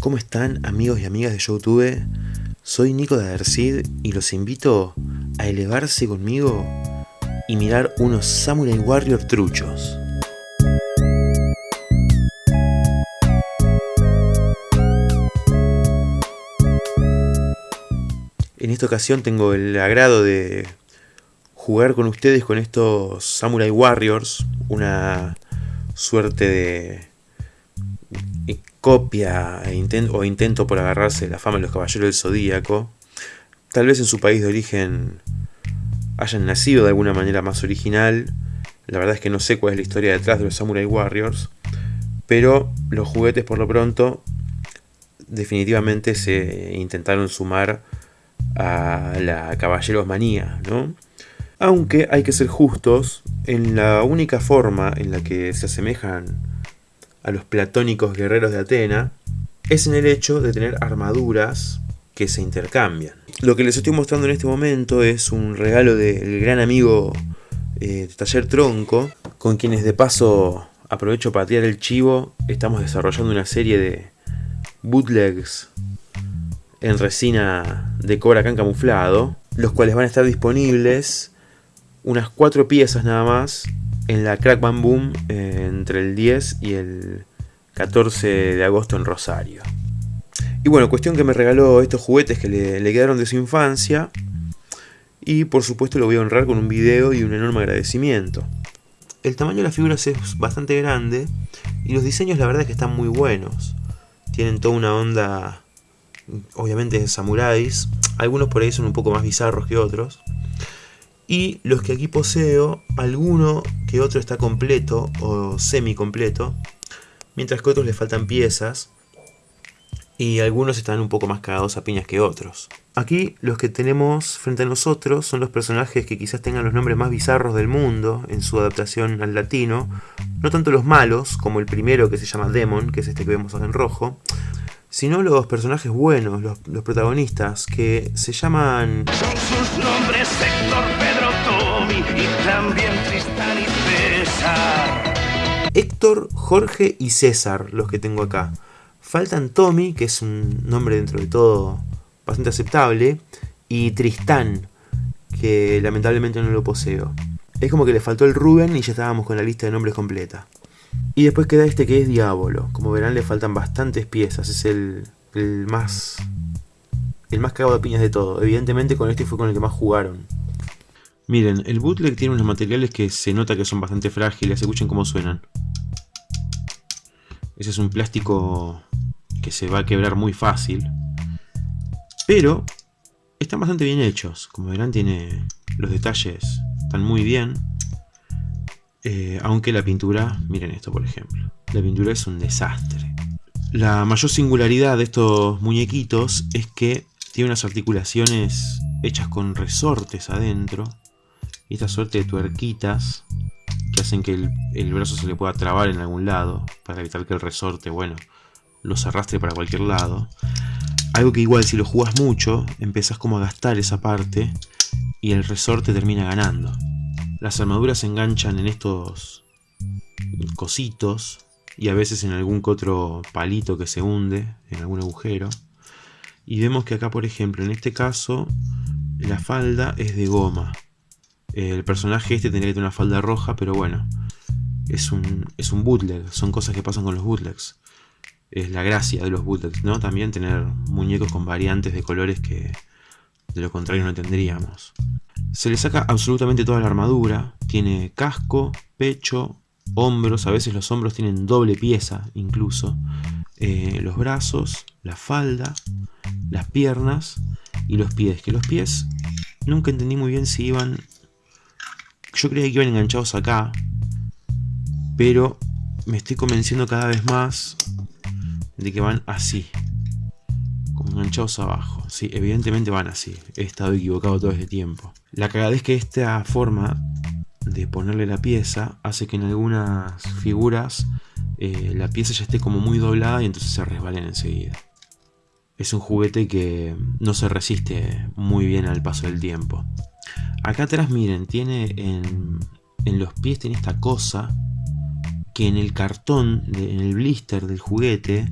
¿Cómo están amigos y amigas de Youtube? Soy Nico de Adercid y los invito a elevarse conmigo y mirar unos Samurai Warrior truchos. En esta ocasión tengo el agrado de jugar con ustedes con estos Samurai Warriors, una suerte de copia e o intento por agarrarse la fama de los caballeros del zodíaco. Tal vez en su país de origen hayan nacido de alguna manera más original. La verdad es que no sé cuál es la historia detrás de los Samurai Warriors. Pero los juguetes por lo pronto definitivamente se intentaron sumar a la Caballeros Manía, ¿no? Aunque hay que ser justos, en la única forma en la que se asemejan a los platónicos guerreros de Atena es en el hecho de tener armaduras que se intercambian. Lo que les estoy mostrando en este momento es un regalo del gran amigo eh, Taller Tronco, con quienes de paso aprovecho para tirar el chivo, estamos desarrollando una serie de bootlegs en resina de Cobra Can camuflado, los cuales van a estar disponibles unas cuatro piezas nada más en la Crack Bam Boom eh, entre el 10 y el 14 de agosto en Rosario. Y bueno, cuestión que me regaló estos juguetes que le, le, quedaron de su infancia. Y por supuesto lo voy a honrar con un video y un enorme agradecimiento. El tamaño de las figuras es bastante grande y los diseños la verdad es que están muy buenos. Tienen toda una onda, obviamente de samuráis. Algunos por ahí son un poco más bizarros que otros. Y los que aquí poseo, alguno que otro está completo o semi completo, mientras que otros le faltan piezas y algunos están un poco más cagados a piñas que otros. Aquí los que tenemos frente a nosotros son los personajes que quizás tengan los nombres más bizarros del mundo en su adaptación al latino, no tanto los malos como el primero que se llama Demon, que es este que vemos en rojo, sino los personajes buenos, los, protagonistas, que se llaman... Sus nombres Héctor, Héctor, Jorge y César, los que tengo acá. Faltan Tommy, que es un nombre dentro de todo bastante aceptable, y Tristán, que lamentablemente no lo poseo. Es como que le faltó el Rubén y ya estábamos con la lista de nombres completa. Y después queda este que es Diablo. Como verán le faltan bastantes piezas. Es el, más... El más cagado de piñas de todo. Evidentemente con este fue con el que más jugaron. Miren, el bootleg tiene unos materiales que se nota que son bastante frágiles. Escuchen cómo suenan. Ese es un plástico que se va a quebrar muy fácil. Pero están bastante bien hechos. Como verán tiene los detalles. Están muy bien. Eh, aunque la pintura, miren esto por ejemplo, la pintura es un desastre. La mayor singularidad de estos muñequitos es que tiene unas articulaciones hechas con resortes adentro y esta suerte de tuerquitas hacen que el, brazo se le pueda trabar en algún lado para evitar que el resorte, bueno, los arrastre para cualquier lado. Algo que igual si lo jugas mucho, empezás como a gastar esa parte y el resorte termina ganando. Las armaduras se enganchan en estos cositos y a veces en algún otro palito que se hunde en algún agujero. Y vemos que acá, por ejemplo, en este caso, la falda es de goma. El personaje este tendría que tener una falda roja, pero bueno, es un, es un bootleg. Son cosas que pasan con los bootlegs. Es la gracia de los bootlegs, ¿no? También tener muñecos con variantes de colores que de lo contrario no tendríamos. Se le saca absolutamente toda la armadura, tiene casco, pecho, hombros, a veces los hombros tienen doble pieza incluso, eh, los brazos, la falda, las piernas y los pies, que los pies nunca entendí muy bien si iban, yo creía que iban enganchados acá, pero me estoy convenciendo cada vez más de que van así, como enganchados abajo. Sí, evidentemente van así. He estado equivocado todo este tiempo. La cagada es que esta forma de ponerle la pieza hace que en algunas figuras eh, la pieza ya esté como muy doblada y entonces se resbalen enseguida. Es un juguete que no se resiste muy bien al paso del tiempo. Acá atrás miren, tiene en, los pies tiene esta cosa que en el cartón, en el blister del juguete,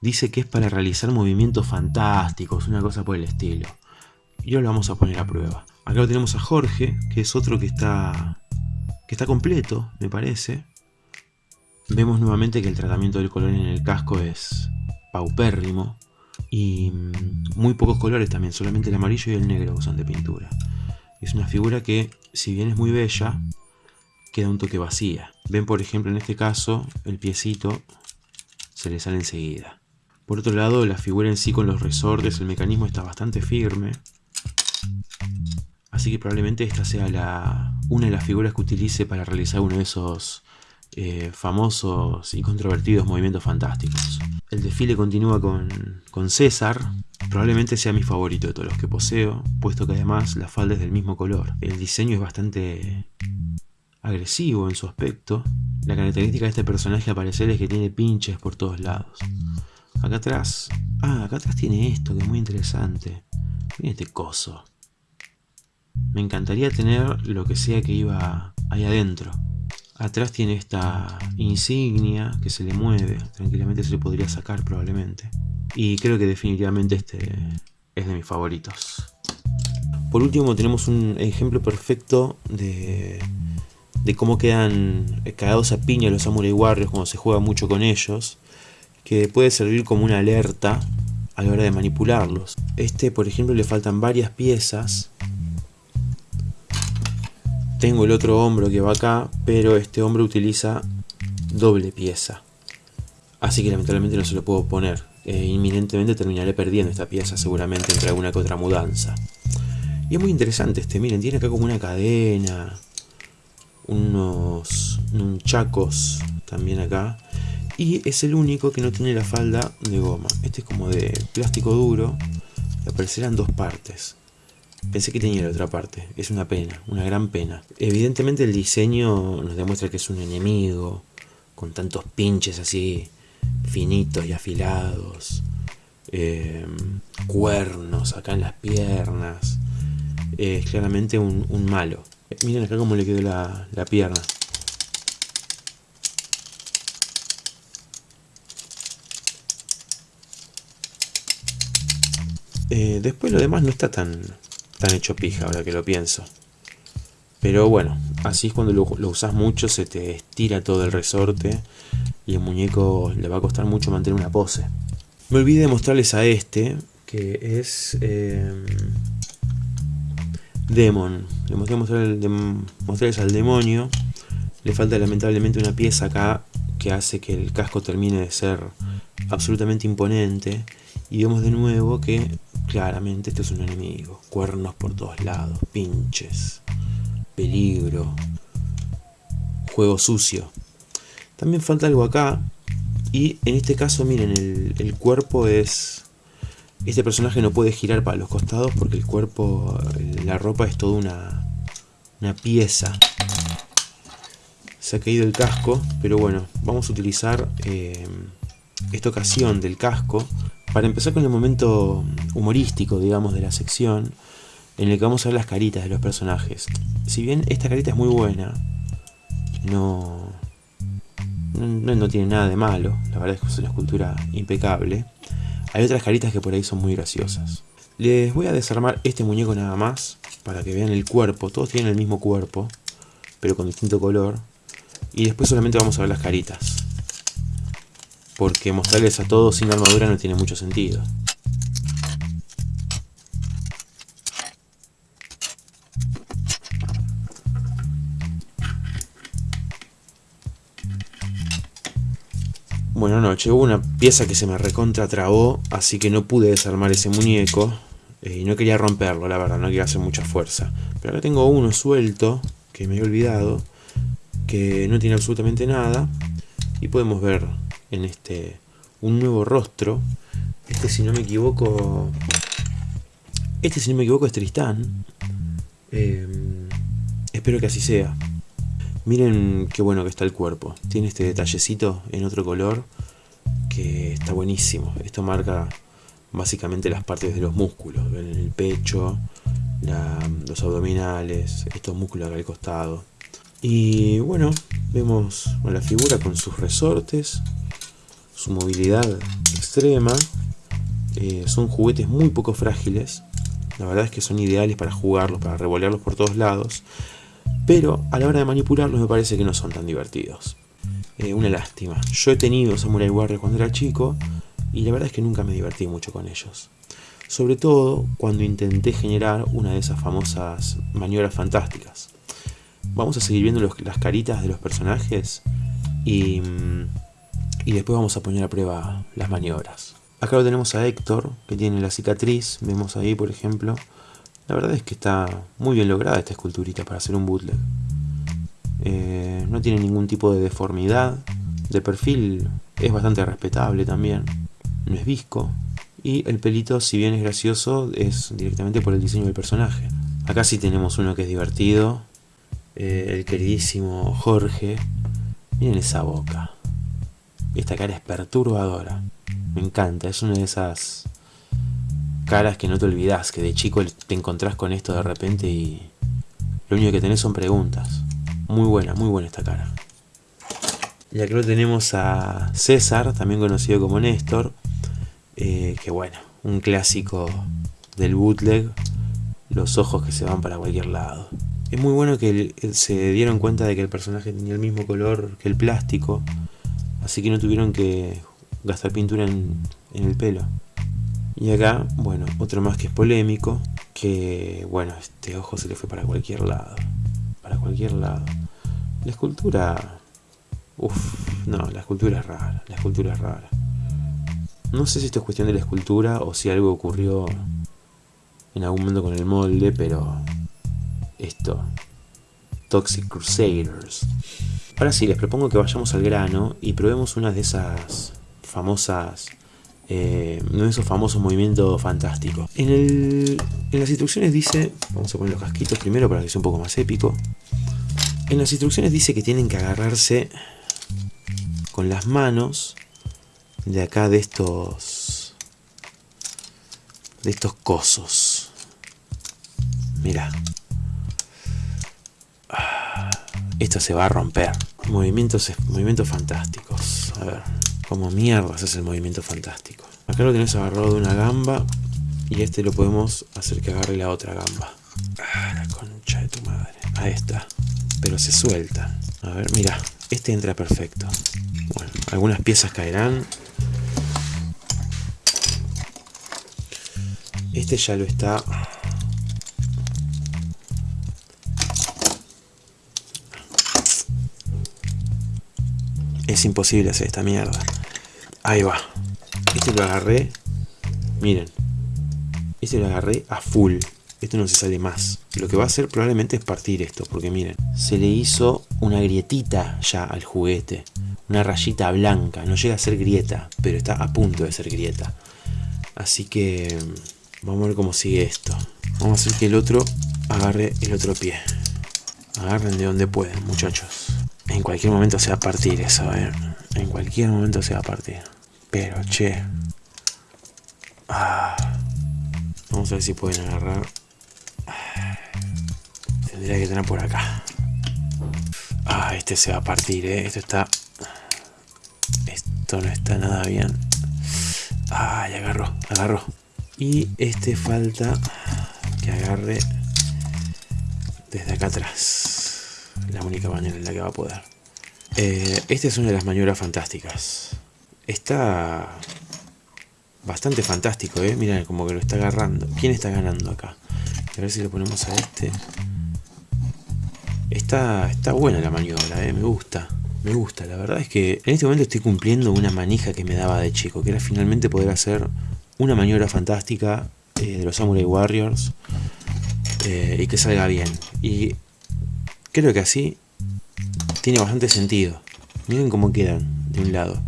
dice que es para realizar movimientos fantásticos, una cosa por el estilo. Y ahora lo vamos a poner a prueba. Acá lo tenemos a Jorge, que es otro que está, que está completo, me parece. Vemos nuevamente que el tratamiento del color en el casco es paupérrimo. Y mm, muy pocos colores también, solamente el amarillo y el negro usan de pintura. Es una figura que, si bien es muy bella, queda un toque vacía. Ven por ejemplo en este caso, el piecito se le sale enseguida. Por otro lado, la figura en sí con los resortes, el mecanismo está bastante firme. Así que probablemente esta sea la, una de las figuras que utilice para realizar uno de esos eh, famosos y controvertidos movimientos fantásticos. El desfile continúa con, con César, probablemente sea mi favorito de todos los que poseo, puesto que además la falda es del mismo color. El diseño es bastante agresivo en su aspecto. La característica de este personaje a parecer es que tiene pinches por todos lados. Acá atrás... Ah, acá atrás tiene esto que es muy interesante. Miren este coso. Me encantaría tener lo que sea que iba ahí adentro. Atrás tiene esta insignia que se le mueve. Tranquilamente se le podría sacar probablemente. Y creo que definitivamente este es de mis favoritos. Por último tenemos un ejemplo perfecto de de cómo quedan cagados a piña los Samurai Warriors cuando se juega mucho con ellos, que puede servir como una alerta a la hora de manipularlos. Este, por ejemplo, le faltan varias piezas. Tengo el otro hombro que va acá, pero este hombro utiliza doble pieza. Así que lamentablemente no se lo puedo poner. Eh, inminentemente terminaré perdiendo esta pieza seguramente entre alguna que otra mudanza. Y es muy interesante este, miren, tiene acá como una cadena unos nunchacos también acá. Y es el único que no tiene la falda de goma. Este es como de plástico duro. Y aparecerán dos partes. Pensé que tenía la otra parte. Es una pena, una gran pena. Evidentemente el diseño nos demuestra que es un enemigo. Con tantos pinches así finitos y afilados. Em, cuernos acá en las piernas. Es claramente un malo. Miren acá cómo le quedó la, pierna. Eh, después lo demás no está tan, tan hecho pija ahora que lo pienso. Pero bueno, así es cuando lo, usas mucho, se te estira todo el resorte y el muñeco le va a costar mucho mantener una pose. Me olvidé de mostrarles a este, que es... Eh, Demon. Le mostré mostrarles al demonio. Le falta lamentablemente una pieza acá que hace que el casco termine de ser absolutamente imponente. Y vemos de nuevo que claramente este es un enemigo. Cuernos por todos lados, pinches, peligro, juego sucio. También falta algo acá. Y en este caso, miren, el cuerpo es este personaje no puede girar para los costados porque el cuerpo, la ropa es toda una, una pieza. Se ha caído el casco, pero bueno, vamos a utilizar eh, esta ocasión del casco para empezar con el momento humorístico, digamos, de la sección, en el que vamos a ver las caritas de los personajes. Si bien esta carita es muy buena, no, no, tiene nada de malo, la verdad es que es una escultura impecable. Hay otras caritas que por ahí son muy graciosas. Les voy a desarmar este muñeco nada más, para que vean el cuerpo. Todos tienen el mismo cuerpo, pero con distinto color. Y después solamente vamos a ver las caritas. Porque mostrarles a todos sin armadura no tiene mucho sentido. Bueno, no, llegó una pieza que se me recontra trabó, así que no pude desarmar ese muñeco. Eh, y no quería romperlo, la verdad, no quería hacer mucha fuerza. Pero acá tengo uno suelto, que me he olvidado, que no tiene absolutamente nada. Y podemos ver en este un nuevo rostro. Este, si no me equivoco... Este, si no me equivoco, es Tristán. Eh, espero que así sea. Miren qué bueno que está el cuerpo. Tiene este detallecito en otro color que está buenísimo. Esto marca básicamente las partes de los músculos. El pecho, los abdominales, estos músculos acá al costado. Y bueno, vemos la figura con sus resortes, su movilidad extrema. Eh, son juguetes muy poco frágiles. La verdad es que son ideales para jugarlos, para revolearlos por todos lados. Pero a la hora de manipularlos me parece que no son tan divertidos. Eh, una lástima. Yo he tenido Samurai Warriors cuando era chico y la verdad es que nunca me divertí mucho con ellos. Sobre todo cuando intenté generar una de esas famosas maniobras fantásticas. Vamos a seguir viendo las caritas de los personajes y, y después vamos a poner a prueba las maniobras. Acá lo tenemos a Héctor, que tiene la cicatriz, vemos ahí por ejemplo. La verdad es que está muy bien lograda esta esculturita para hacer un bootleg. Eh, no tiene ningún tipo de deformidad. De perfil es bastante respetable también. No es visco. Y el pelito, si bien es gracioso, es directamente por el diseño del personaje. Acá sí tenemos uno que es divertido. Eh, el queridísimo Jorge. Miren esa boca. Esta cara es perturbadora. Me encanta, es una de esas caras que no te olvidas, que de chico te encontrás con esto de repente y lo único que tenés son preguntas. Muy buena, muy buena esta cara. Y acá lo tenemos a César, también conocido como Néstor, eh, que bueno, un clásico del bootleg, los ojos que se van para cualquier lado. Es muy bueno que se dieron cuenta de que el personaje tenía el mismo color que el plástico, así que no tuvieron que gastar pintura en, el pelo. Y acá, bueno, otro más que es polémico, que bueno, este ojo se le fue para cualquier lado para cualquier lado. La escultura... Uff, no, la escultura es rara, la escultura es rara. No sé si esto es cuestión de la escultura o si algo ocurrió en algún momento con el molde, pero esto, Toxic Crusaders. Ahora sí, les propongo que vayamos al grano y probemos una de esas famosas, eh, uno de esos famosos movimientos fantásticos. En, en las instrucciones dice, vamos a poner los casquitos primero para que sea un poco más épico. En las instrucciones dice que tienen que agarrarse con las manos de acá de estos de estos cosos. Mira. Esto se va a romper. Movimientos, movimientos fantásticos. A ver, como mierdas es el movimiento fantástico. Acá lo tenés agarrado de una gamba y este lo podemos hacer que agarre la otra gamba. Ah, la concha de tu madre. Ahí está pero se suelta. A ver, mira, este entra perfecto. Bueno, algunas piezas caerán. Este ya lo está... Es imposible hacer esta mierda. Ahí va. Este lo agarré. Miren. Este lo agarré a full esto no se sale más. Lo que va a hacer probablemente es partir esto, porque miren, se le hizo una grietita ya al juguete, una rayita blanca, no llega a ser grieta, pero está a punto de ser grieta. Así que vamos a ver cómo sigue esto. Vamos a hacer que el otro agarre el otro pie. Agarren de donde pueden, muchachos. En cualquier momento se va a partir eso, ¿eh? En cualquier momento se va a partir. Pero, che. Ah. Vamos a ver si pueden agarrar Tendría que tener por acá. Ah, este se va a partir, ¿eh? Esto está... Esto no está nada bien. Ah, ya agarró, agarró. Y este falta que agarre desde acá atrás. La única manera en la que va a poder. Eh, esta es una de las maniobras fantásticas. Está bastante fantástico, ¿eh? Mira como que lo está agarrando. ¿Quién está ganando acá? A ver si le ponemos a este. Está, está buena la maniobra, eh, me gusta. Me gusta, la verdad es que en este momento estoy cumpliendo una manija que me daba de chico, que era finalmente poder hacer una maniobra fantástica eh, de los Samurai Warriors eh, y que salga bien. Y creo que así tiene bastante sentido. Miren cómo quedan de un lado.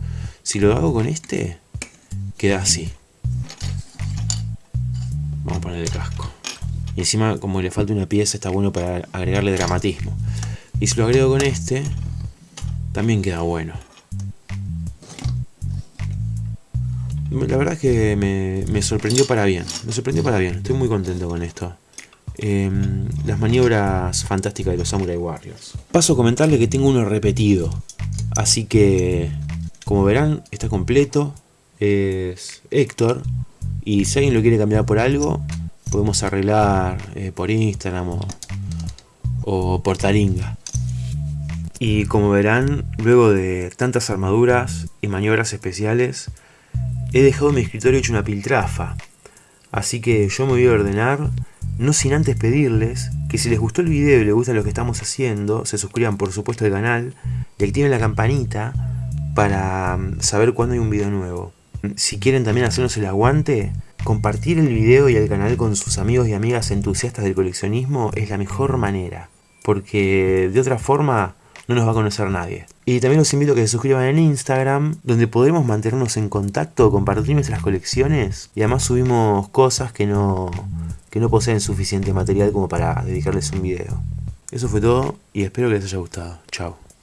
Si lo hago con este, queda así. Vamos a ponerle casco. Y encima, como le falta una pieza, está bueno para agregarle dramatismo. Y si lo agrego con este, también queda bueno. La verdad es que me, sorprendió para bien. Me sorprendió para bien. Estoy muy contento con esto. Em, las maniobras fantásticas de los Samurai Warriors. Paso a comentarle que tengo uno repetido. Así que Como verán, está completo. Es Héctor. Y si alguien lo quiere cambiar por algo, podemos arreglar eh, por Instagram o, o por Taringa. Y como verán, luego de tantas armaduras y maniobras especiales, he dejado mi escritorio hecho una piltrafa. Así que yo me voy a ordenar, no sin antes pedirles que si les gustó el video y les gusta lo que estamos haciendo, se suscriban por supuesto al canal y activen la campanita para mm, saber cuándo hay un video nuevo. Si quieren también hacernos el aguante, compartir el video y el canal con sus amigos y amigas entusiastas del coleccionismo es la mejor manera, porque de otra forma no nos va a conocer nadie. Y también los invito a que se suscriban en Instagram, donde podremos mantenernos en contacto, compartir nuestras colecciones y además subimos cosas que no, que no poseen suficiente material como para dedicarles un video. Eso fue todo y espero que les haya gustado. Chao.